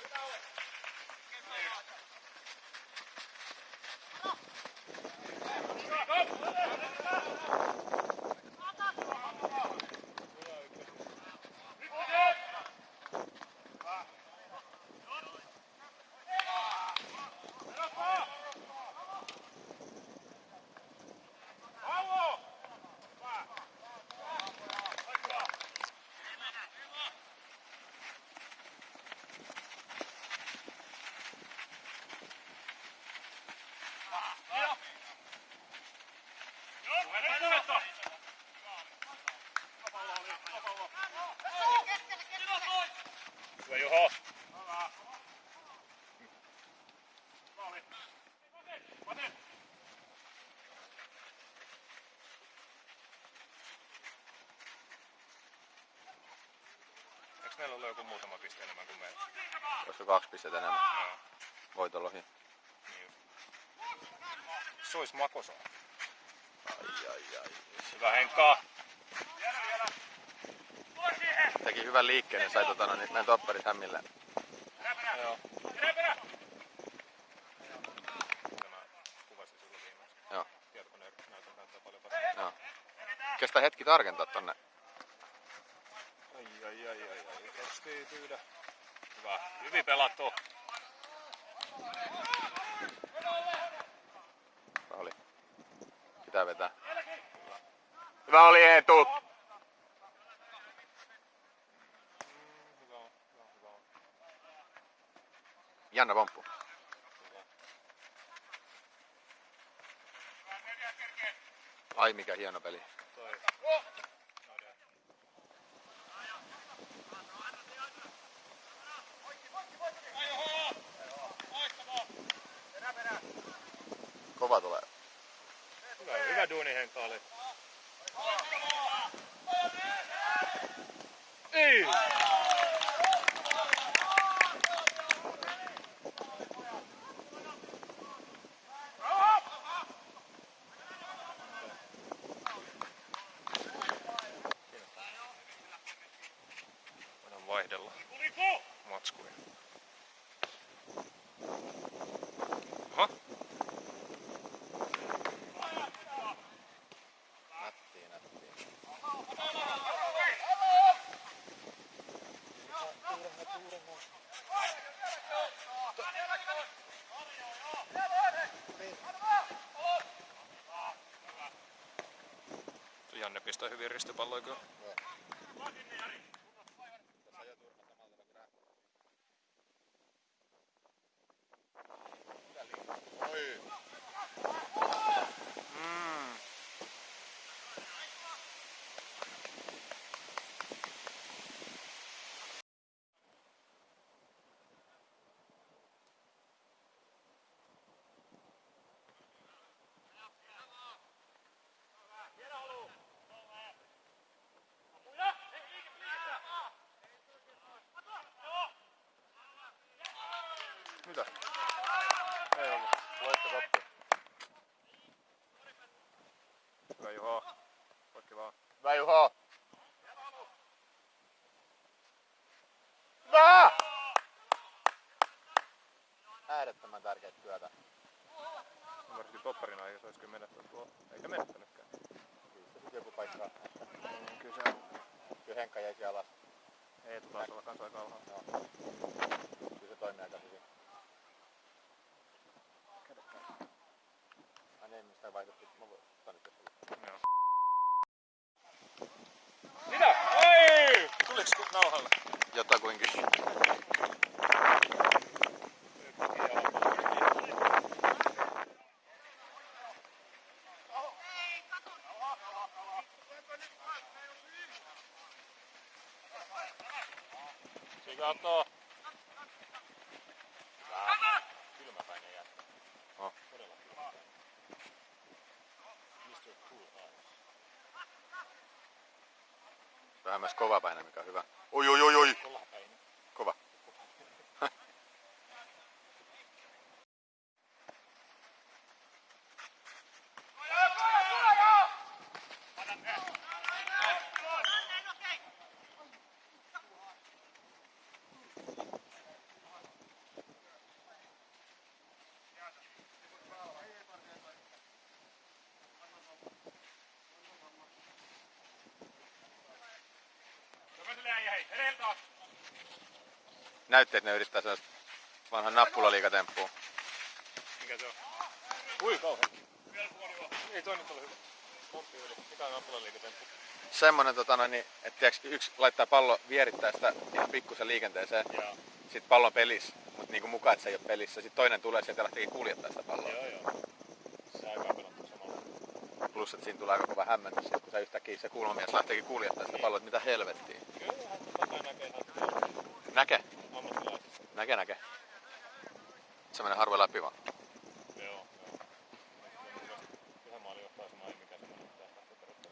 Hyvä Eikö meillä ollut joku muutama piste enemmän kuin meillä? Olisiko kaksi pistettä enemmän Joo. voitolla ohi? Niin. Suis makosa. Ai ai ai. Hyvä Henkka. Teki hyvän liikkeen, niin sai tota, no, niin meidän topparit hämmille. Joo. Kestää hetki tarkentaa tonne. Ai ai ai ai Kesti tyydä. Hyvä. Hyvin pelattu. Hyvä oli. Pitää vetää. Hyvä oli Eetu! Mm. Jännä pomppu. Ai mikä hieno peli. Toi. Kova tulee. Hyvä, hyvä duuni Henkka oli. Ei! Pistää hyvin ristipalloja kyllä. Äärettömän tärkeää työtä. Varsinkin topparina ei se olisi kyllä menettänyt tuo. Eikä menettänytkään. Kyllä joku paikka. Mm, kyllä se on. Kyllä Henkka jäi alas. Ei taas olla kans aika alhaalla. Joo. Kyllä se toimii aika hyvin. Ai niin, mistä vaihdettiin. Mä voin ottaa nyt jos oli. Joo. Mitä? Ei! Tuliks nauhalle? Jotakuinkin. Sigato. Kylmäpäinen jätkä. Oh. Todella kylmäpäinen. Mr. Cool Eyes. Vähän myös kovapäinen, mikä on hyvä. Oi, oi, oi, oi. Kolapäinen. Kova. Näytti, että ne yrittää sellaista vanhan nappulaliikatemppua. Mikä se on? Ui kauhean. Ei toi nyt ole hyvä. Pomppi yli. Mikä on nappulaliikatemppu? Semmonen, tota, noin, niin, että tiiäks, yksi laittaa pallo, vierittää sitä ihan pikkusen liikenteeseen. Joo. Sitten pallo on pelissä, mutta niinku mukaan, että se ei ole pelissä. Sitten toinen tulee sieltä ja lähteekin kuljettaa sitä palloa. Joo joo. Se aika. Plus, että siinä tulee aika kova hämmennys, kun se yhtäkkiä se kulmamies lähteekin kuljettaa sitä palloa, että mitä helvettiä. Kyllähän tota näkee Näke, näke. Se menee harvoin läpi vaan.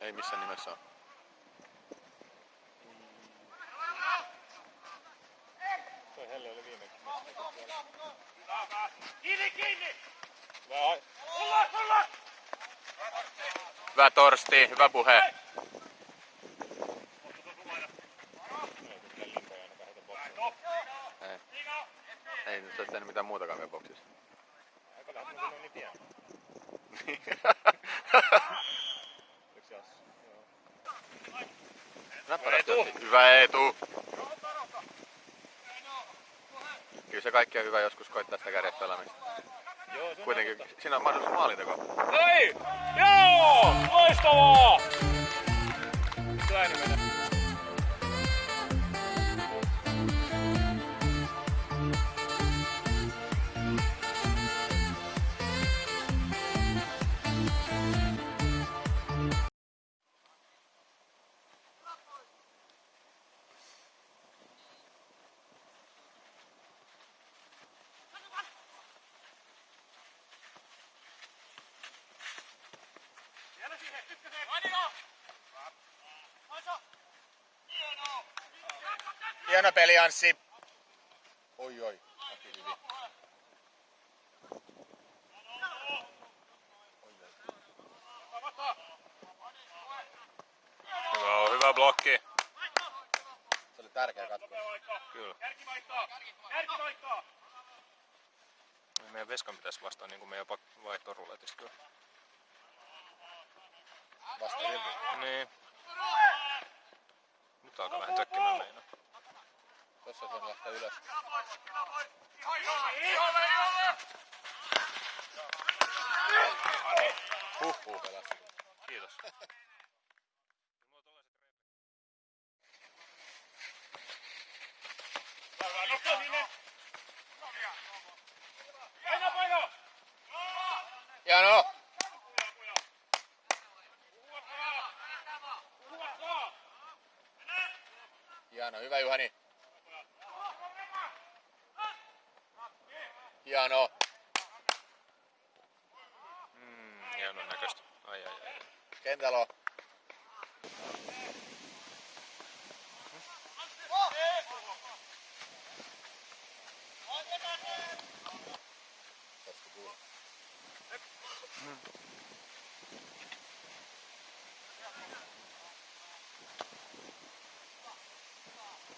Ei missään nimessä ole. Toi Helle oli viime Kiinni, kiinni! Vähän Hyvä Torsti, hyvä puhe. Hieno peli Anssi. Oi oi. Hyvä on, hyvä blokki. Se oli tärkeä katko. Kyllä. Meidän veskan pitäisi vastaa niin kuin meidän vaihtoruletista kyllä. Vasta. Niin. Nyt alkaa vähän tökkimään meinaa. Tossa se on lähteä ylös. Huhhuh. Kiitos. Hieno! Hieno, hyvä Juhani. Hieno. Mm, hienon näköistä. Ai ai ai. Kentällä on.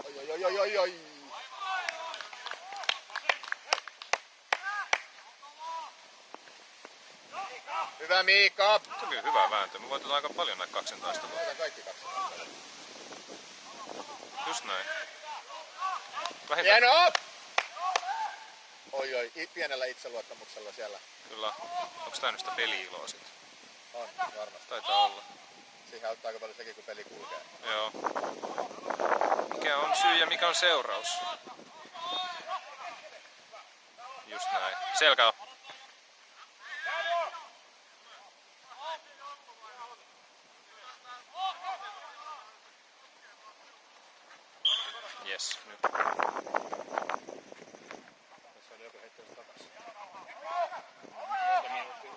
Oi, oi, oi, oi, oi. Hyvä Miikka. Se oli hyvä vääntö. Me voitetaan aika paljon näitä. Otetaan kaikki kaksi. Just näin. Vähintään Hieno! Oi oi, pienellä itseluottamuksella siellä. kyllä. Onks tää nyt sitä peli-iloa sit? On, varmasti. Taitaa olla. Siihen auttaa aika paljon sekin, kun peli kulkee. Joo. Mikä on syy ja mikä on seuraus? Just näin. Selkä Yes, nyt. Tässä oli joku heittänyt. Monta minuuttia.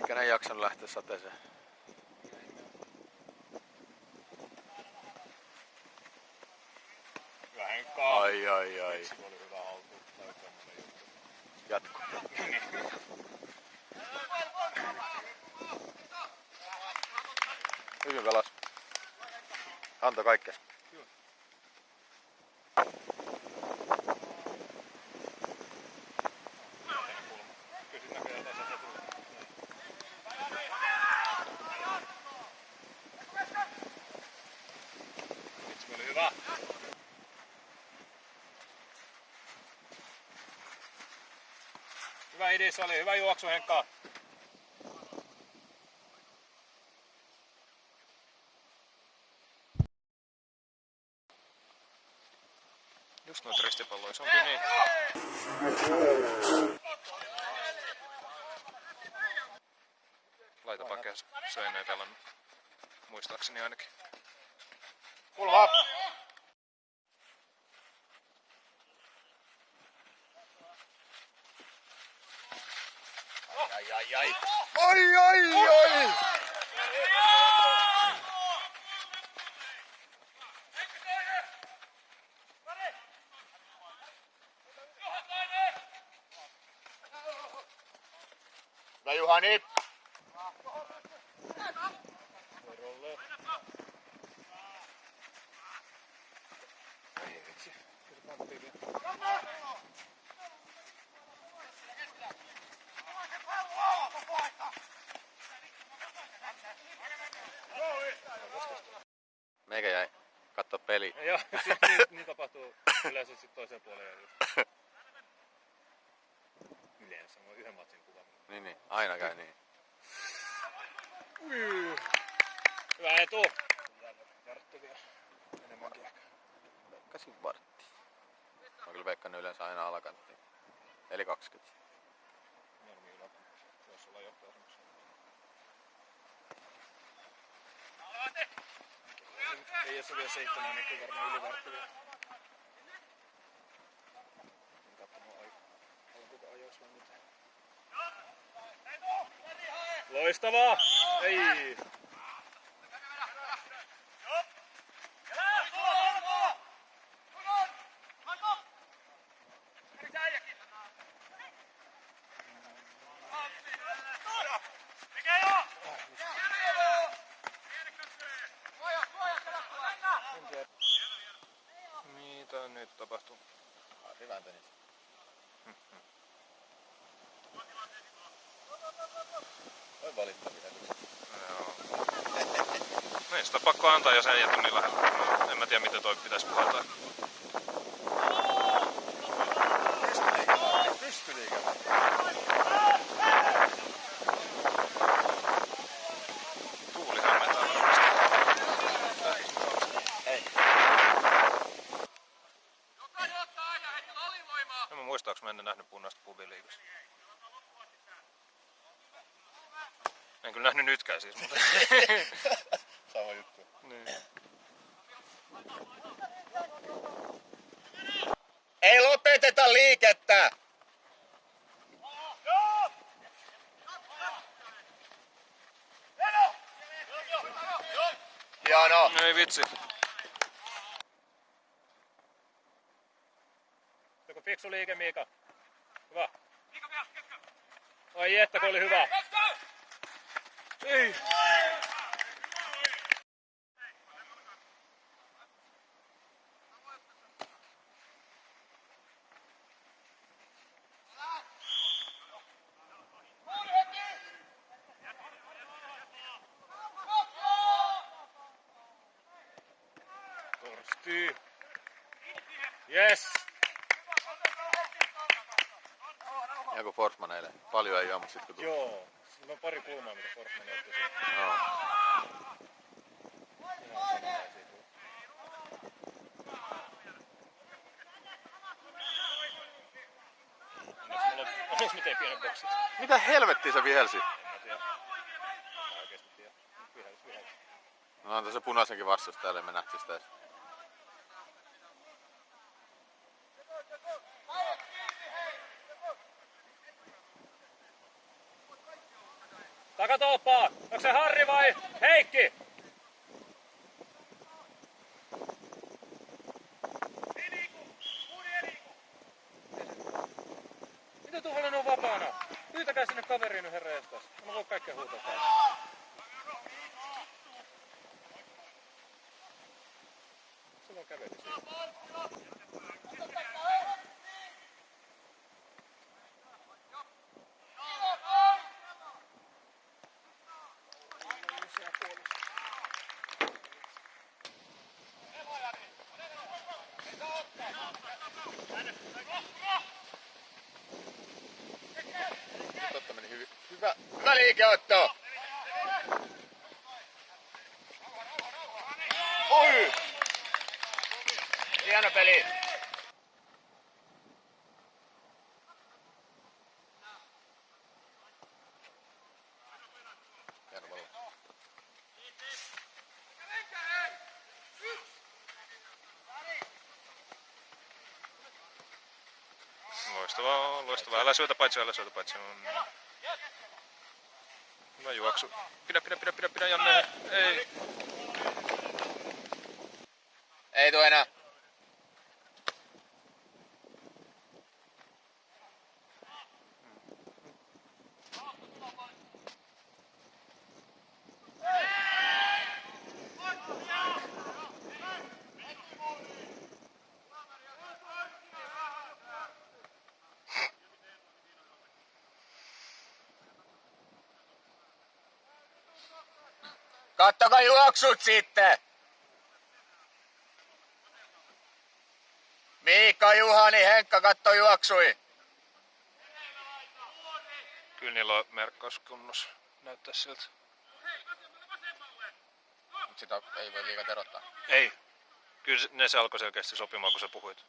Mikä ei jaksanut lähteä sateeseen? Vähän. Ai ai ai. kalas. Antoi kaikkea. Hyvä idis oli, hyvä juoksu Henkka. Just noita ristipalloja, se onkin niin. Laita pakeessa, se ei näitä pelannut. Muistaakseni ainakin. Kulma! Ai ai ai! Ai ai ai! Hyvä Juhani! Meikä jäi katsoa peli. Joo, sit niin, niin tapahtuu yleensä sit toiseen puoleen. Just. Yleensä, mä oon yhden matsin kuvannut. Niin, niin. Aina käy niin. Ui. Hyvä etu. Vartti vielä. Enemmänkin ehkä. Veikkasin vartti. Mä kyllä veikkannut yleensä aina alakantti. Eli 20. Mieluummin yläkanttiin. Se olisi olla johtoasemassa. Ei jos se vielä seitsemän, niin kyllä varmaan ylivartti vielä. Loistavaa! Ei! Mitä nyt tapahtuu? Hyvän tenis. Oi valittavia Joo. Niin, sitä pakko antaa, jos ei jätä niin lähellä. En mä tiedä, miten toi pitäisi puhaltaa. Pystyliikä. Tuuli hämmentää varmasti. Ei. En mä muista, onko mä ennen nähnyt punaista pubiliikassa. En kyllä nähnyt nytkään siis, mutta... Sama juttu. niin. Ei lopeteta liikettä! Hieno! Ei vitsi. Joku fiksu liike, Miika. Hyvä. Ai että, kun oli hyvä. Ei. Torsti. Yes. Joku Forsman eilen. Paljon ei juo, mutta sit kun tuli. Joo. Siinä on pari kulmaa, mitä Forsman otti. Joo. Onneksi on, mä tein pienen. Mitä helvettiä se vihelsi? No antaa se punaisenkin vastustajalle, me nähtiin sitä edes. Takatolppaa! Onko se Harri vai Heikki? Mitä tuolla on vapaana? Pyytäkää sinne kaveriin nyt herra jestas. Mä voin kaikkea huutaa täällä. Vaan käveli siinä. Hyvä, hyvä liikeotto. Oi! Hieno peli. Loistavaa, loistavaa. Älä syötä paitsi, älä syötä paitsi. On. Hyvä juoksu. Pidä, pidä, pidä, pidä, pidä, Janne. Ei. Ei tuu enää. Kattokaa juoksut sitten! Miikka, Juhani, Henkka, katto juoksui. Kyllä niillä on merkkaus kunnossa. Näyttää siltä. Mut sitä ei voi liikaa terottaa. Ei. Kyllä ne se alkoi selkeästi sopimaan, kun sä puhuit.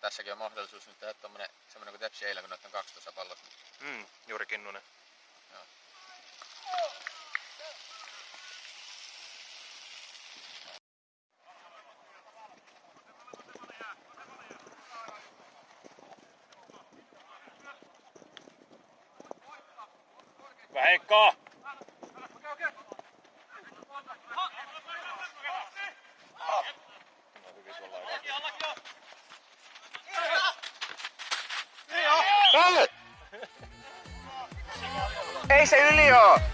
Tässäkin on mahdollisuus nyt tehdä tommonen, semmonen kuin Tepsi eilen, kun noitten 12 pallot. Mm, Juri Kinnunen. Joo. Hyvä Heikka! Ei se yli oo!